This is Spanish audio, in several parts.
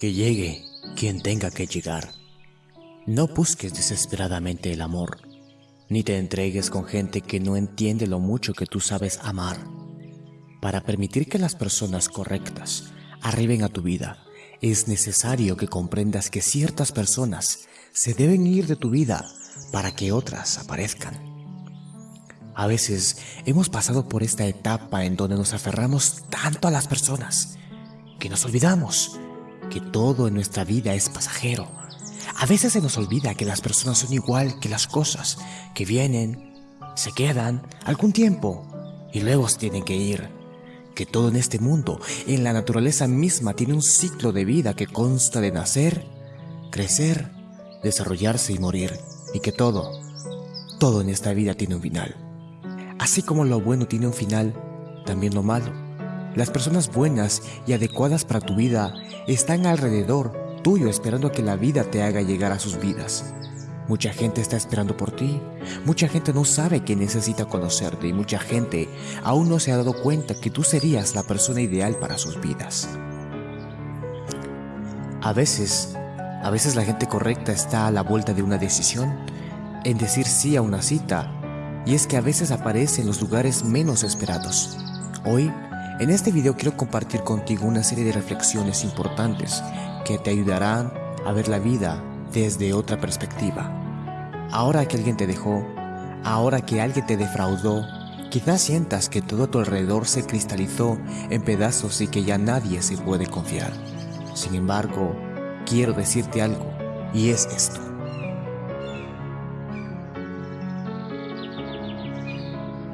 Que llegue quien tenga que llegar. No busques desesperadamente el amor, ni te entregues con gente que no entiende lo mucho que tú sabes amar. Para permitir que las personas correctas arriben a tu vida, es necesario que comprendas que ciertas personas se deben ir de tu vida para que otras aparezcan. A veces hemos pasado por esta etapa en donde nos aferramos tanto a las personas que nos olvidamos que todo en nuestra vida es pasajero. A veces se nos olvida que las personas son igual que las cosas, que vienen, se quedan algún tiempo y luego tienen que ir. Que todo en este mundo, en la naturaleza misma, tiene un ciclo de vida que consta de nacer, crecer, desarrollarse y morir. Y que todo, todo en esta vida tiene un final. Así como lo bueno tiene un final, también lo malo. Las personas buenas y adecuadas para tu vida están alrededor tuyo esperando que la vida te haga llegar a sus vidas. Mucha gente está esperando por ti, mucha gente no sabe que necesita conocerte y mucha gente aún no se ha dado cuenta que tú serías la persona ideal para sus vidas. A veces, a veces la gente correcta está a la vuelta de una decisión, en decir sí a una cita, y es que a veces aparece en los lugares menos esperados. Hoy en este video quiero compartir contigo una serie de reflexiones importantes que te ayudarán a ver la vida desde otra perspectiva. Ahora que alguien te dejó, ahora que alguien te defraudó, quizás sientas que todo a tu alrededor se cristalizó en pedazos y que ya nadie se puede confiar. Sin embargo, quiero decirte algo, y es esto.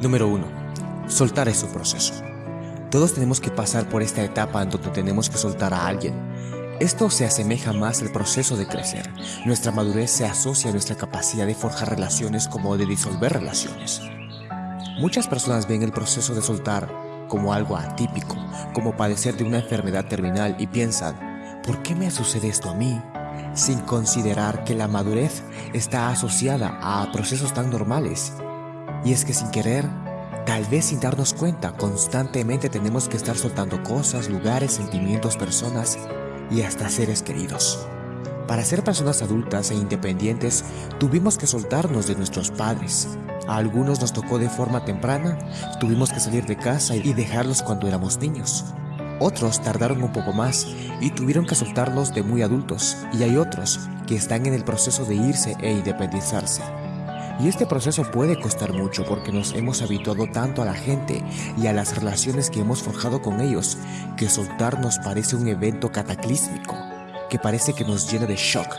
Número 1. Soltar es un proceso. Todos tenemos que pasar por esta etapa en donde tenemos que soltar a alguien. Esto se asemeja más al proceso de crecer. Nuestra madurez se asocia a nuestra capacidad de forjar relaciones como de disolver relaciones. Muchas personas ven el proceso de soltar como algo atípico, como padecer de una enfermedad terminal y piensan, ¿por qué me sucede esto a mí? Sin considerar que la madurez está asociada a procesos tan normales. Y es que sin querer, Tal vez sin darnos cuenta, constantemente tenemos que estar soltando cosas, lugares, sentimientos, personas y hasta seres queridos. Para ser personas adultas e independientes, tuvimos que soltarnos de nuestros padres. A algunos nos tocó de forma temprana, tuvimos que salir de casa y dejarlos cuando éramos niños. Otros tardaron un poco más y tuvieron que soltarlos de muy adultos, y hay otros que están en el proceso de irse e independizarse. Y este proceso puede costar mucho porque nos hemos habituado tanto a la gente y a las relaciones que hemos forjado con ellos que soltar nos parece un evento cataclísmico, que parece que nos llena de shock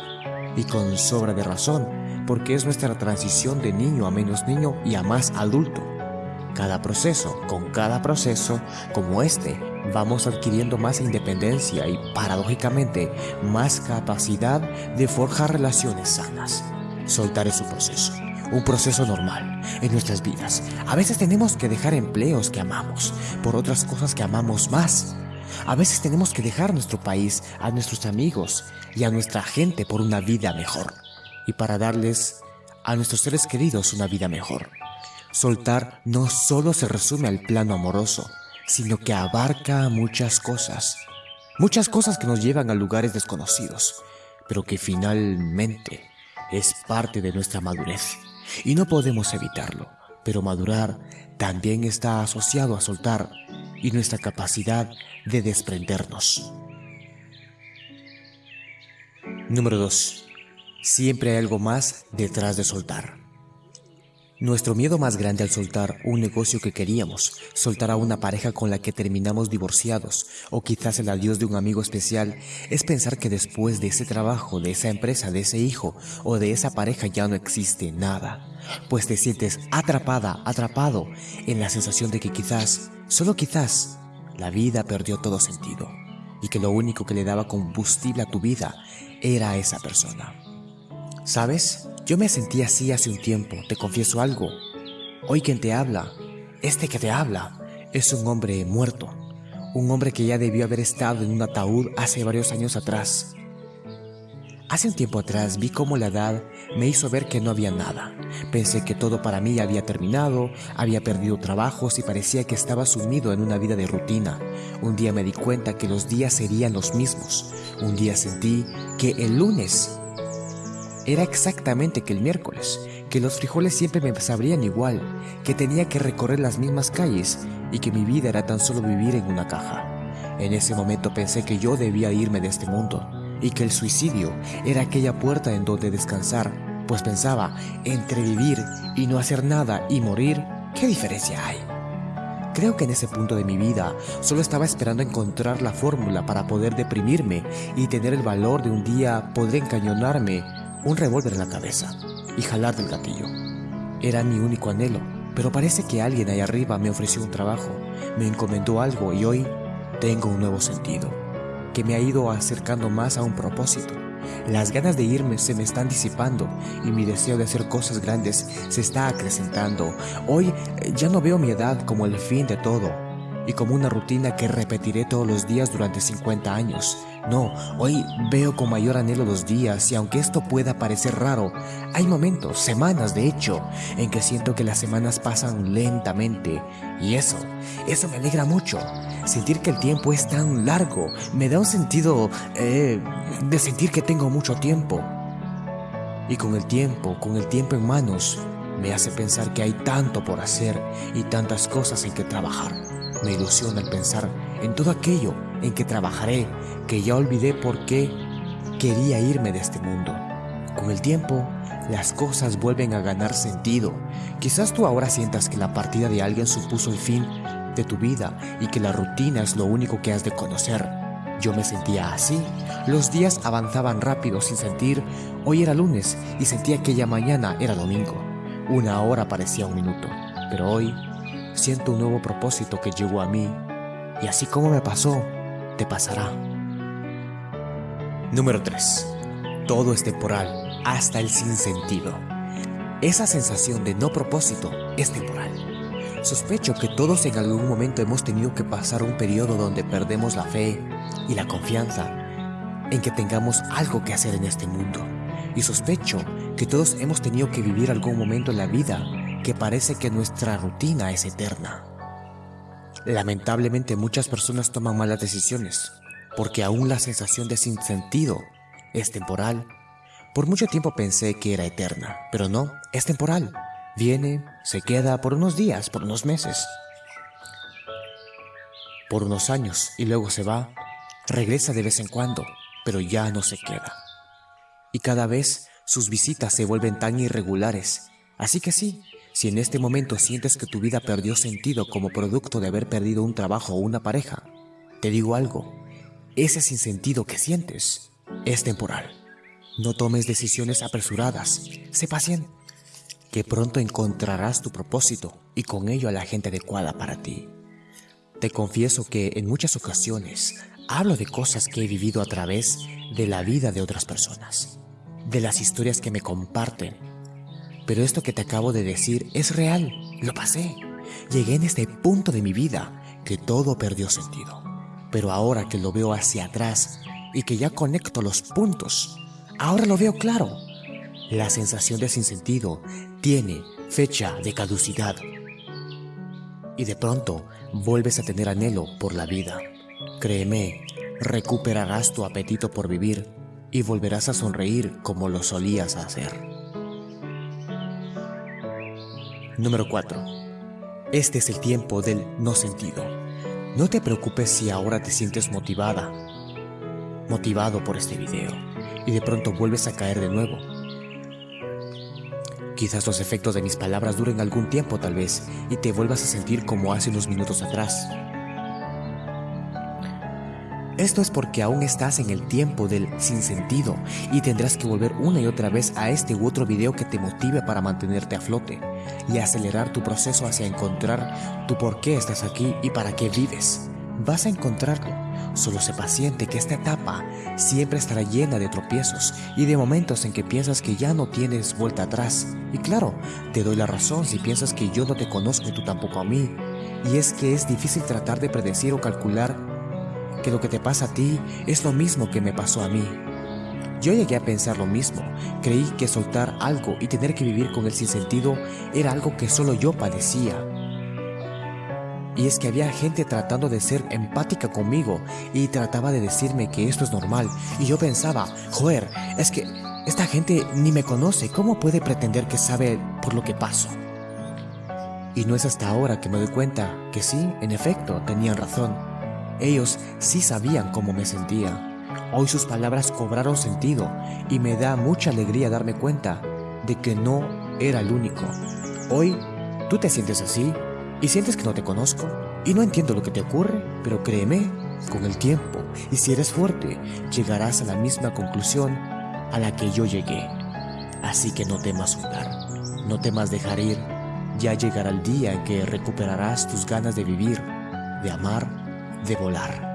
y con sobra de razón, porque es nuestra transición de niño a menos niño y a más adulto. Cada proceso, con cada proceso como este, vamos adquiriendo más independencia y paradójicamente más capacidad de forjar relaciones sanas. Soltar es un proceso un proceso normal en nuestras vidas. A veces tenemos que dejar empleos que amamos por otras cosas que amamos más. A veces tenemos que dejar nuestro país, a nuestros amigos y a nuestra gente por una vida mejor. Y para darles a nuestros seres queridos una vida mejor. Soltar no solo se resume al plano amoroso, sino que abarca muchas cosas. Muchas cosas que nos llevan a lugares desconocidos, pero que finalmente es parte de nuestra madurez y no podemos evitarlo, pero madurar también está asociado a soltar y nuestra capacidad de desprendernos. Número 2. Siempre hay algo más detrás de soltar. Nuestro miedo más grande al soltar un negocio que queríamos, soltar a una pareja con la que terminamos divorciados o quizás el adiós de un amigo especial es pensar que después de ese trabajo, de esa empresa, de ese hijo o de esa pareja ya no existe nada, pues te sientes atrapada, atrapado en la sensación de que quizás, solo quizás, la vida perdió todo sentido y que lo único que le daba combustible a tu vida era esa persona. ¿Sabes? Yo me sentí así hace un tiempo, te confieso algo. Hoy quien te habla, este que te habla, es un hombre muerto. Un hombre que ya debió haber estado en un ataúd hace varios años atrás. Hace un tiempo atrás vi cómo la edad me hizo ver que no había nada. Pensé que todo para mí había terminado, había perdido trabajos y parecía que estaba sumido en una vida de rutina. Un día me di cuenta que los días serían los mismos. Un día sentí que el lunes era exactamente que el miércoles, que los frijoles siempre me sabrían igual, que tenía que recorrer las mismas calles y que mi vida era tan solo vivir en una caja. En ese momento pensé que yo debía irme de este mundo y que el suicidio era aquella puerta en donde descansar, pues pensaba, entre vivir y no hacer nada y morir, ¿qué diferencia hay? Creo que en ese punto de mi vida solo estaba esperando encontrar la fórmula para poder deprimirme y tener el valor de un día poder encañonarme un revólver en la cabeza y jalar del gatillo. Era mi único anhelo, pero parece que alguien ahí arriba me ofreció un trabajo, me encomendó algo y hoy tengo un nuevo sentido que me ha ido acercando más a un propósito. Las ganas de irme se me están disipando y mi deseo de hacer cosas grandes se está acrecentando. Hoy ya no veo mi edad como el fin de todo y como una rutina que repetiré todos los días durante 50 años. No, hoy veo con mayor anhelo los días y aunque esto pueda parecer raro, hay momentos, semanas de hecho, en que siento que las semanas pasan lentamente y eso, eso me alegra mucho. Sentir que el tiempo es tan largo me da un sentido eh, de sentir que tengo mucho tiempo. Y con el tiempo, con el tiempo en manos, me hace pensar que hay tanto por hacer y tantas cosas en que trabajar. Me ilusiona el pensar en todo aquello en que trabajaré, que ya olvidé por qué quería irme de este mundo. Con el tiempo, las cosas vuelven a ganar sentido. Quizás tú ahora sientas que la partida de alguien supuso el fin de tu vida y que la rutina es lo único que has de conocer. Yo me sentía así. Los días avanzaban rápido sin sentir. Hoy era lunes y sentía que ya mañana era domingo. Una hora parecía un minuto. Pero hoy siento un nuevo propósito que llegó a mí. Y así como me pasó, te pasará. Número 3. Todo es temporal, hasta el sinsentido. Esa sensación de no propósito es temporal. Sospecho que todos en algún momento hemos tenido que pasar un periodo donde perdemos la fe y la confianza en que tengamos algo que hacer en este mundo. Y sospecho que todos hemos tenido que vivir algún momento en la vida que parece que nuestra rutina es eterna. Lamentablemente muchas personas toman malas decisiones, porque aún la sensación de sinsentido es temporal. Por mucho tiempo pensé que era eterna, pero no, es temporal. Viene, se queda por unos días, por unos meses, por unos años y luego se va. Regresa de vez en cuando, pero ya no se queda. Y cada vez sus visitas se vuelven tan irregulares. Así que sí, si en este momento sientes que tu vida perdió sentido como producto de haber perdido un trabajo o una pareja, te digo algo, ese sinsentido que sientes es temporal. No tomes decisiones apresuradas, sé paciente que pronto encontrarás tu propósito y con ello a la gente adecuada para ti. Te confieso que en muchas ocasiones hablo de cosas que he vivido a través de la vida de otras personas, de las historias que me comparten. Pero esto que te acabo de decir es real, lo pasé. Llegué en este punto de mi vida que todo perdió sentido. Pero ahora que lo veo hacia atrás y que ya conecto los puntos, ahora lo veo claro. La sensación de sinsentido tiene fecha de caducidad. Y de pronto vuelves a tener anhelo por la vida. Créeme, recuperarás tu apetito por vivir y volverás a sonreír como lo solías hacer. Número 4. Este es el tiempo del no sentido. No te preocupes si ahora te sientes motivada, motivado por este video, y de pronto vuelves a caer de nuevo Quizás los efectos de mis palabras duren algún tiempo tal vez y te vuelvas a sentir como hace unos minutos atrás. Esto es porque aún estás en el tiempo del sinsentido y tendrás que volver una y otra vez a este u otro video que te motive para mantenerte a flote y acelerar tu proceso hacia encontrar tu por qué estás aquí y para qué vives. Vas a encontrarlo Solo sé paciente que esta etapa siempre estará llena de tropiezos y de momentos en que piensas que ya no tienes vuelta atrás. Y claro, te doy la razón si piensas que yo no te conozco y tú tampoco a mí. Y es que es difícil tratar de predecir o calcular que lo que te pasa a ti es lo mismo que me pasó a mí. Yo llegué a pensar lo mismo, creí que soltar algo y tener que vivir con el sinsentido era algo que solo yo padecía. Y es que había gente tratando de ser empática conmigo y trataba de decirme que esto es normal. Y yo pensaba, joder, es que esta gente ni me conoce, ¿cómo puede pretender que sabe por lo que paso? Y no es hasta ahora que me doy cuenta que sí, en efecto, tenían razón. Ellos sí sabían cómo me sentía. Hoy sus palabras cobraron sentido y me da mucha alegría darme cuenta de que no era el único. Hoy, tú te sientes así y sientes que no te conozco y no entiendo lo que te ocurre, pero créeme, con el tiempo y si eres fuerte, llegarás a la misma conclusión a la que yo llegué. Así que no temas jugar, no temas dejar ir, ya llegará el día en que recuperarás tus ganas de vivir, de amar, de volar.